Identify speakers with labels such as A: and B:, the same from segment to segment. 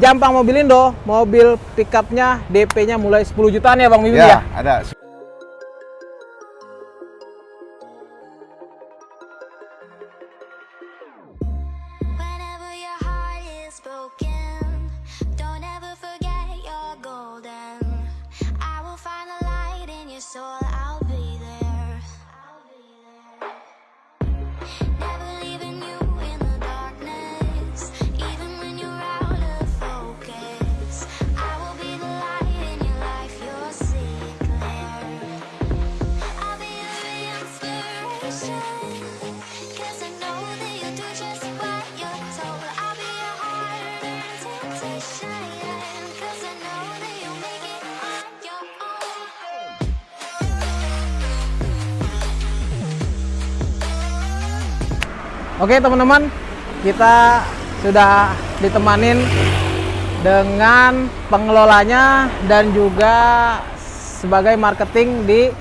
A: Jampang Mobilindo, mobil pickupnya DP-nya mulai 10 jutaan ya Bang Mimin ya?
B: Ya, ada.
A: Oke teman-teman, kita sudah ditemanin dengan pengelolanya dan juga sebagai marketing di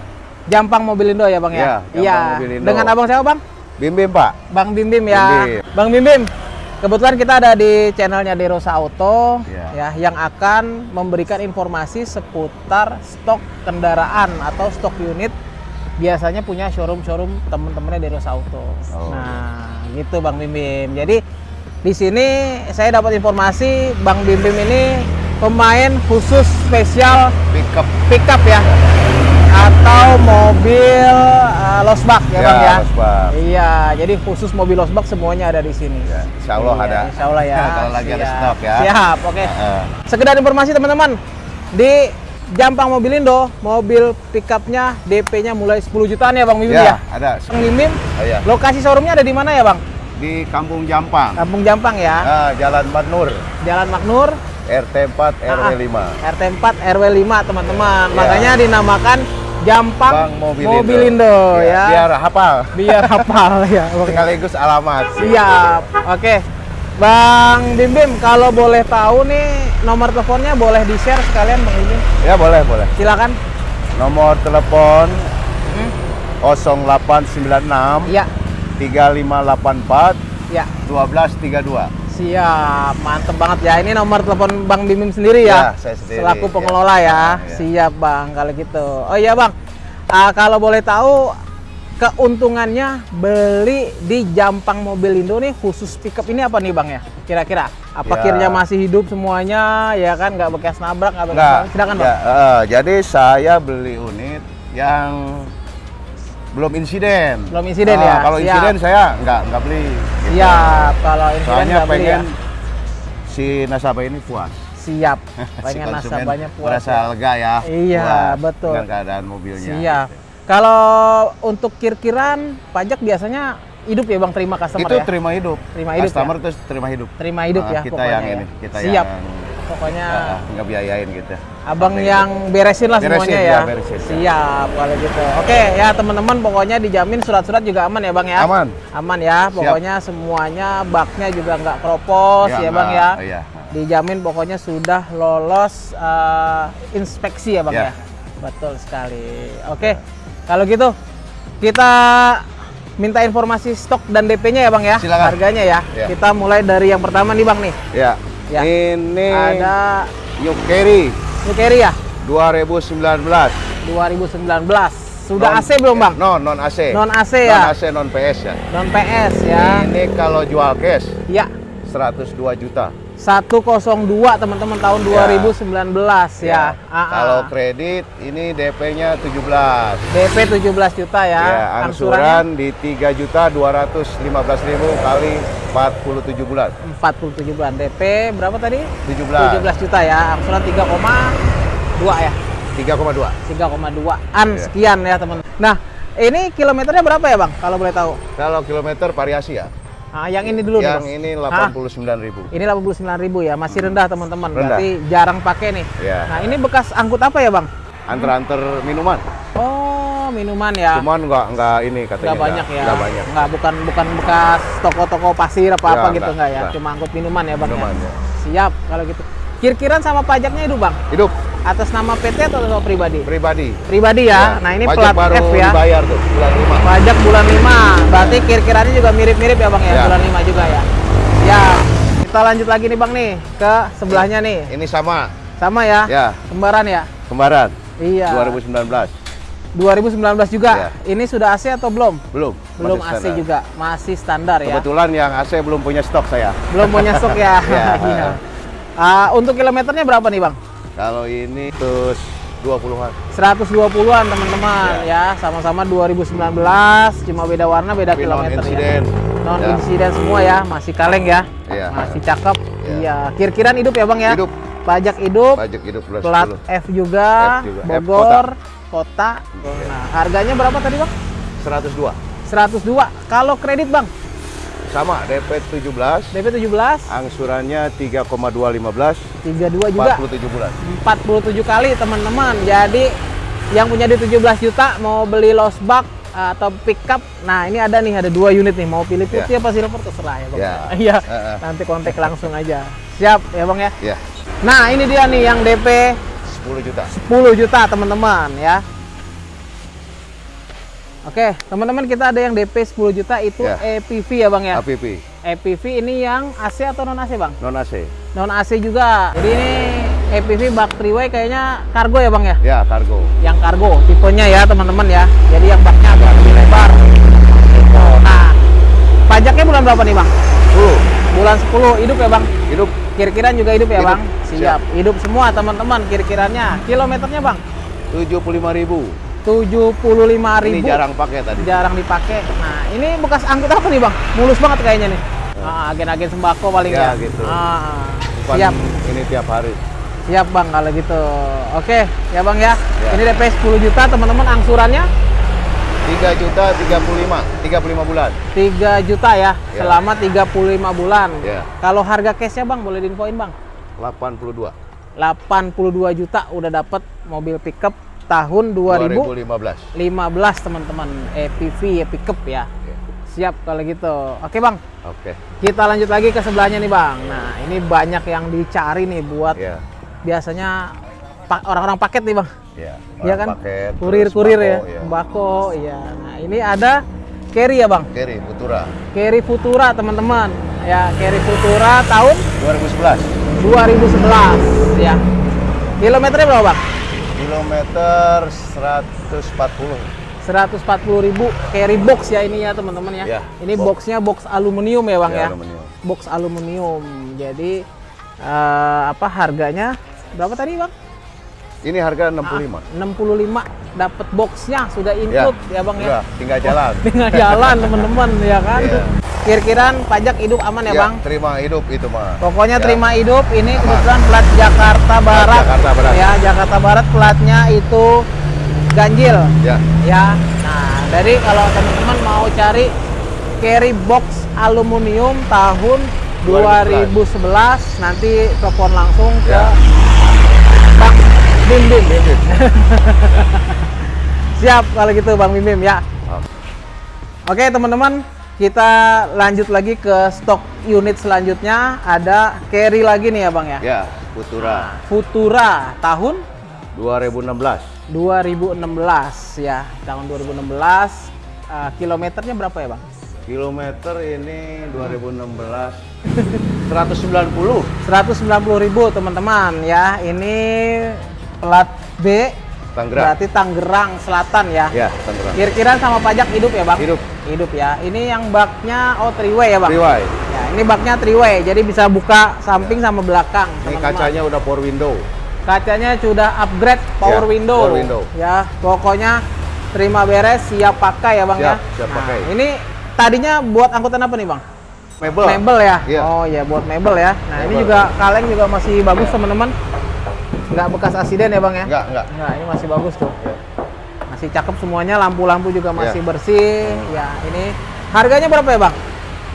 A: Jampang Mobilindo ya Bang ya?
B: Iya, Jampang Mobilindo.
A: Dengan abang siapa Bang?
B: Bim Bim, Pak.
A: Bang Bim Bim ya.
B: Bim Bim.
A: Bang Bim Bim, kebetulan kita ada di channelnya Derosa Auto
B: Iya.
A: ya yang akan memberikan informasi seputar stok kendaraan atau stok unit biasanya punya showroom-showroom teman-temannya Derosa Auto.
B: Oh.
A: Nah, gitu Bang Bim Bim. Jadi di sini saya dapat informasi Bang Bim Bim ini pemain khusus spesial
B: Pickup.
A: pickup ya atau mobil uh, losbak ya,
B: Ya,
A: Bang ya.
B: losbak.
A: Iya, jadi khusus mobil losbak semuanya ada di sini.
B: Ya, insya Allah
A: Iya,
B: ada.
A: Insya Allah ya.
B: Kalau lagi ada
A: Siap.
B: stok ya.
A: Siap, oke.
B: Heeh.
A: Sekedar informasi teman-teman, di Jampang Mobilindo, mobil pickupnya DP-nya mulai 10 jutaan ya Bang Mimin ya?
B: Ya, ada.
A: Bang Mimin,
B: Oh, ya.
A: lokasi showroomnya ada di mana ya Bang?
B: Di Kampung Jampang.
A: Kampung Jampang ya,
B: Ah, Jalan Badnur,
A: Jalan Maknur,
B: RT 4 RW
A: Ah,
B: 5.
A: RT 4 RW 5 teman-teman.
B: Ya.
A: Makanya dinamakan Jampang
B: Bang Mobilindo.
A: Mobilindo, ya.
B: Biar hafal.
A: Biar hafal ya. Bang.
B: Sekaligus alamat.
A: Siap. Oke. Bang Bim Bim, kalau boleh tahu nih nomor teleponnya boleh di-share sekalian Bang Bim.
B: Ya boleh, boleh.
A: Silakan.
B: Nomor telepon
A: Hmm.
B: 0896
A: Iya.
B: 3584
A: Ya.
B: 1232.
A: Siap. Mantep banget ya. Ini nomor telepon Bang Bim Bim sendiri ya.
B: Ya, saya sendiri,
A: Selaku
B: ya.
A: pengelola ya.
B: Ya.
A: Siap, Bang, kalau gitu. Oh iya, Bang. Ah, kalau boleh tahu keuntungannya beli di Jampang Mobilindo nih khusus pickup ini apa nih, Bang ya? Kira-kira apa
B: Ya.
A: kirnya masih hidup semuanya ya kan nggak bekas nabrak nggak
B: Enggak.
A: nabrak. silakan
B: ya,
A: bang
B: eh, jadi saya beli unit yang belum insiden.
A: Belum insiden
B: Ah,
A: ya?
B: Kalau
A: Siap.
B: insiden saya nggak nggak beli. Gitu.
A: siap kalau insiden
B: Soalnya
A: nggak beli ya
B: pengen si nasabah ini puas.
A: siap
B: Si
A: pengen
B: konsumen
A: nasabahnya puas
B: merasa
A: ya.
B: lega ya.
A: Iya,
B: puas
A: betul.
B: Dengan keadaan mobilnya.
A: siap kalau untuk kir-kiran pajak biasanya hidup ya bang terima customer
B: Itu
A: ya
B: terima hidup.
A: Terima hidup
B: Customer
A: ya?
B: terus terima hidup.
A: terima hidup
B: Ah,
A: ya
B: kita yang
A: ya.
B: ini, kita
A: siap
B: yang
A: pokoknya
B: ah, nggak biayain gitu.
A: abang
B: Sampai
A: yang beresin lah
B: Beresin,
A: semuanya
B: ya,
A: ya,
B: beresin, ya.
A: siap kalau gitu oke ya teman-teman pokoknya dijamin surat-surat juga aman ya bang ya
B: Aman.
A: aman ya pokoknya semuanya baknya juga nggak keropos ya, bang
B: nggak-
A: ya
B: Iya.
A: dijamin pokoknya sudah lolos eh, inspeksi ya bang ya.
B: Ya.
A: betul sekali oke kalau gitu kita minta informasi stok dan DP-nya ya bang ya
B: Silakan.
A: harganya ya
B: Ya.
A: kita mulai dari yang pertama nih bang nih
B: Ya.
A: Ya.
B: Ini
A: ada
B: New Carry
A: ya
B: 2019.
A: 2019 sudah
B: Non-
A: AC belum bang
B: Non, non AC.
A: non AC
B: Non
A: ya
B: AC, non PS ya.
A: non PS ya
B: Ini kalau jual cash
A: ya
B: 102 juta.
A: 102 teman-teman tahun 2019 ya, Ah, ah.
B: Kalau kredit ini DP-nya 17.
A: DP 17 juta ya,
B: Ya, angsuran di 3 juta 215 ribu kali 47 bulan.
A: 47 bulan DP berapa tadi
B: 17.
A: 17 juta ya angsuran 3,2 ya
B: 3,2.
A: 3,2an
B: Iya.
A: sekian ya teman nah ini kilometernya berapa ya bang kalau boleh tahu
B: Kalau kilometer variasi ya.
A: Nah, yang ini dulu nih,
B: Yang
A: Bang.
B: ini
A: Hah?
B: 89 ribu.
A: ini 89 ribu ya masih rendah teman-teman berarti jarang pakai nih
B: Ya.
A: nah ini bekas angkut apa ya bang
B: Antar-antar minuman.
A: oh minuman ya
B: Cuman nggak nggak ini katanya.
A: nggak banyak ya
B: Nggak banyak.
A: nggak bukan bukan bekas toko-toko pasir apa apa
B: Ya,
A: gitu
B: nggak,
A: nggak ya
B: nggak.
A: cuma angkut minuman ya bang ya?
B: Minuman, ya.
A: siap kalau gitu kir-kiran sama pajaknya itu bang
B: Hidup
A: atas nama PT atau nama pribadi
B: pribadi.
A: pribadi ya, nah ini plat
B: pajak baru
A: F ya
B: dibayar tuh bulan 5.
A: pajak bulan 5 berarti kir-kiranya juga mirip-mirip ya bang ya,
B: Ya.
A: bulan 5 juga ya ya kita lanjut lagi nih bang nih ke sebelahnya nih.
B: Ini sama,
A: Sama ya?
B: ya,
A: Kembaran ya?
B: kembaran.
A: Iya.
B: 2019.
A: 2019 juga.
B: Iya.
A: Ini sudah AC atau belum?
B: Belum.
A: Belum AC
B: standar.
A: juga, masih standar ya.
B: Kebetulan yang AC belum punya stok saya.
A: Belum punya stok ya.
B: Iya.
A: Iya. Ah, untuk kilometernya berapa nih bang?
B: Kalau ini terus 20-an.
A: 120-an teman-teman ya, sama-sama 2019, cuma beda warna, beda
B: Tapi non
A: kilometer
B: insiden.
A: ya. Non
B: Ya.
A: insiden semua ya, masih kaleng ya.
B: Iya.
A: Masih cakep.
B: Iya.
A: Iya. Kir-kiran hidup ya bang ya?
B: Hidup.
A: Pajak hidup,
B: Pajak hidup plus
A: plat
B: 10.
A: F juga,
B: F juga. F
A: Bogor, kota.
B: Iya.
A: Nah, harganya berapa tadi bang?
B: 102.
A: 102. Kalau kredit bang,
B: Sama DP 17,
A: DP 17,
B: angsurannya 3,215,
A: 32 juga.
B: 47 bulan.
A: 47 kali teman-teman. Jadi yang punya di 17 juta mau beli lost bug atau pickup. Nah, ini ada nih ada dua unit nih. Mau pilih putih apa silver terserah ya, Bang.
B: Ya.
A: Iya.
B: Heeh.
A: Nanti kontak langsung aja. Siap ya, Bang ya.
B: Ya,
A: Nah, ini dia nih yang DP
B: 10 juta.
A: 10 juta, teman-teman ya. Oke, teman-teman kita ada yang DP 10 juta itu
B: Ya.
A: EPV ya, Bang ya.
B: APP,
A: EPV ini yang AC atau non AC, Bang?
B: non AC.
A: Non AC juga. Jadi ini EPV bak 3 kayaknya kargo ya, Bang ya?
B: Ya, kargo.
A: yang kargo tipenya ya teman-teman ya jadi yang baknya agak lebih lebar Gitu. nah pajaknya bulan berapa nih bang
B: 10.
A: bulan 10 hidup ya bang
B: Hidup
A: kir-kiran juga hidup ya
B: Hidup.
A: bang siap hidup semua teman-teman kir-kirannya kilometernya bang
B: 75.000.
A: 75.000
B: Ini jarang pakai tadi.
A: jarang dipakai nah ini bekas angkut apa nih bang mulus banget kayaknya nih Ah, agen-agen sembako paling ya,
B: Ya, gitu.
A: Ah,
B: Bukan
A: siap
B: ini tiap hari.
A: siap bang kalau gitu oke ya bang ya,
B: Ya.
A: ini DP 10 juta teman-teman angsurannya
B: 3 juta 35, 35 bulan.
A: 3 juta ya,
B: Ya.
A: selama 35 bulan.
B: Ya.
A: Kalau harga cashnya bang, boleh diinfoin bang?
B: 82.
A: 82 juta udah dapat mobil pickup tahun 2015
B: 2015.
A: teman-teman. EPV ya pickup ya.
B: Ya.
A: Siap kalau gitu. Oke bang,
B: Oke.
A: kita lanjut lagi ke sebelahnya nih bang. Nah ini banyak yang dicari nih buat
B: Ya.
A: biasanya pa- orang-orang paket nih bang.
B: Ya.
A: Iya kan?
B: Paket,
A: Kurir-kurir
B: terus
A: ya,
B: sembako,
A: sembako. Iya. Nah ini ada carry ya bang.
B: Kiri, Putura.
A: Carry Futura teman-teman. Ya Carry Futura tahun
B: 2011.
A: 2011 ya. Kilometernya berapa, Bang?
B: Kilometer 140.
A: 140.000 carry box ya ini ya, teman-teman ya.
B: Ya,
A: ini
B: box.
A: boxnya box aluminium ya, Bang ya.
B: aluminium.
A: Box aluminium. Jadi eh, apa harganya? Berapa tadi, Bang?
B: Ini harga 65.
A: 65 dapat boxnya sudah include ya, Bang ya.
B: Tinggal jalan.
A: Tinggal jalan, teman-teman ya kan.
B: Iya.
A: Kir-kiran pajak hidup aman ya,
B: Ya,
A: Bang?
B: terima hidup itu mah.
A: Pokoknya
B: Ya.
A: terima hidup ini
B: Aman.
A: kebetulan plat Jakarta Barat.
B: Jakarta Barat.
A: Ya, Jakarta Barat platnya itu ganjil.
B: Ya,
A: Ya. Nah, jadi kalau teman-teman mau cari carry box aluminium tahun 2011 nanti telepon langsung ke
B: Ya.
A: Bang Bim Bim. Siap kalau gitu Bang Bim Bim ya. Oke teman-teman, kita lanjut lagi ke stok unit selanjutnya. Ada carry lagi nih ya Bang ya.
B: ya, Putura
A: Futura tahun
B: 2016.
A: 2016 ya. Tahun 2016 eh, kilometernya berapa ya Bang?
B: Kilometer ini 2016 190.
A: 190.000 ribu teman-teman ya. Ini plat B
B: Tangerang.
A: berarti Tangerang Selatan ya.
B: Ya, Tangerang.
A: Kira-kira sama pajak hidup ya Bang?
B: Hidup.
A: Hidup ya. Ini yang baknya oh three way ya Bang?
B: Freeway.
A: Ya, ini baknya three way, jadi bisa buka samping sama belakang.
B: Ini
A: teman-teman.
B: kacanya udah power window.
A: Kacanya sudah upgrade power
B: Ya,
A: window.
B: power window.
A: Ya, pokoknya terima beres, siap pakai ya bang ya.
B: Siap, siap
A: Nah,
B: pakai.
A: Ini tadinya buat angkutan apa nih bang?
B: Mebel.
A: Mebel ya.
B: Iya.
A: Oh ya, buat mebel ya. Nah ini
B: Mebel.
A: juga kaleng juga masih bagus teman-teman. Nggak bekas asiden ya bang ya?
B: Enggak, enggak.
A: Nggak, ini masih bagus tuh. Masih cakep semuanya, lampu-lampu juga masih
B: Ya.
A: bersih. Ya, ini harganya berapa ya bang?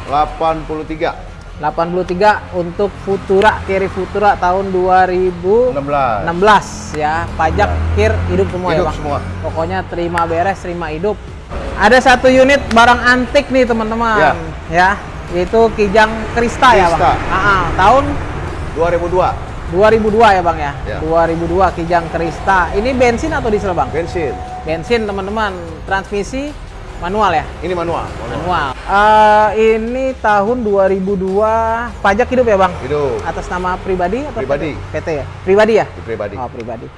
B: 83
A: 83 untuk Futura, Carry Futura tahun 2016
B: 16.
A: ya. Pajak, kir, hidup semua ya,
B: Hidup
A: Bang.
B: semua.
A: Pokoknya terima beres, terima hidup. Ada satu unit barang antik nih, teman-teman.
B: Ya.
A: Ya, yaitu Kijang Krista, ya, Bang.
B: Krista.
A: Ah, ah. tahun
B: 2002
A: 2002 ya, Bang ya.
B: Ya.
A: 2002 Kijang Krista. Ini bensin atau diesel, Bang?
B: bensin.
A: Bensin, teman-teman. Transmisi Manual ya?
B: Ini manual. manual.
A: Manual. Eh, ini tahun 2002 pajak hidup ya bang?
B: Hidup.
A: Atas nama pribadi atau
B: Pribadi.
A: PT? Ya? Pribadi ya?
B: Pribadi.
A: Oh pribadi.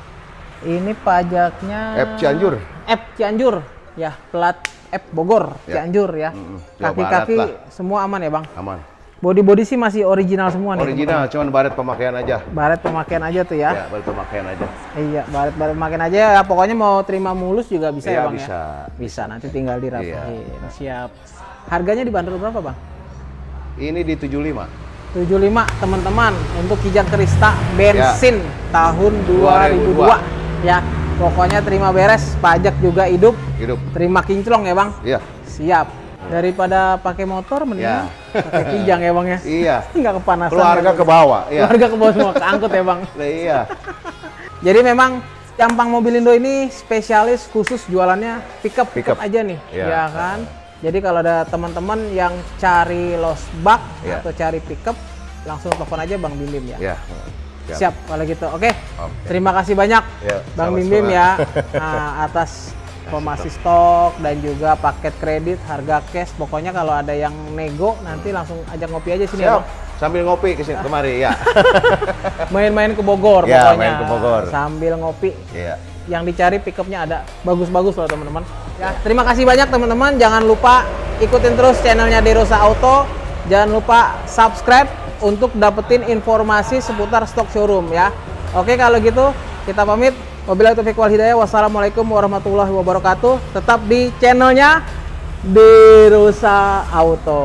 A: Ini pajaknya.
B: F Cianjur.
A: F Cianjur. Ya plat F Bogor
B: Ya.
A: Cianjur ya. Kaki-kaki
B: Barat
A: semua aman ya bang?
B: Aman.
A: Body-body sih masih original semua nih.
B: Original, cuman baret pemakaian aja.
A: Baret pemakaian aja tuh ya.
B: Ya, baret pemakaian aja.
A: Iya, baret baret pemakaian aja ya. Pokoknya mau terima mulus juga bisa
B: Iya,
A: ya bang
B: bisa.
A: ya? Bisa. Nanti tinggal dirapiin.
B: Iya.
A: Siap. Harganya dibanderol berapa bang?
B: Ini di 75.
A: 75 teman-teman untuk Kijang Krista bensin tahun 2002
B: 2002.
A: ya pokoknya terima beres pajak juga hidup
B: Hidup.
A: terima kinclong ya bang
B: Iya.
A: siap daripada pakai motor mendingan
B: Ya.
A: pakai kijang ya bang ya
B: Iya.
A: nggak kepanasan
B: Keluarga
A: ya,
B: ke bawah. Iya.
A: keluarga ke bawah semua keangkut ya bang
B: Nah, iya.
A: jadi memang Jampang Mobilindo ini spesialis khusus jualannya pickup pickup
B: Pickup.
A: aja nih
B: Iya.
A: ya kan jadi kalau ada teman-teman yang cari los bak
B: Iya.
A: atau cari pickup langsung telepon aja Bang Bim Bim ya
B: Iya.
A: Siap kalau gitu. Oke.
B: Oke.
A: Terima kasih banyak
B: Ya,
A: Bang Bim. Bim ya nah, atas informasi stok dan juga paket kredit, harga cash. Pokoknya kalau ada yang nego nanti langsung ajak ngopi aja sini ya,
B: Siap.
A: Bang.
B: Sambil ngopi ke sini kemari, ya.
A: Main-main ke Bogor
B: Ya,
A: pokoknya.
B: main ke Bogor.
A: Sambil ngopi.
B: Iya.
A: Yang dicari pickupnya ada bagus-bagus loh teman-teman. Ya, terima kasih banyak teman-teman. Jangan lupa ikutin terus channelnya Derosa Auto. Jangan lupa subscribe untuk dapetin informasi seputar stok showroom ya. Oke kalau gitu kita pamit. Wabillahi taufiq wal hidayah. Wassalamualaikum warahmatullahi wabarakatuh. Tetap di channelnya Derosa Auto.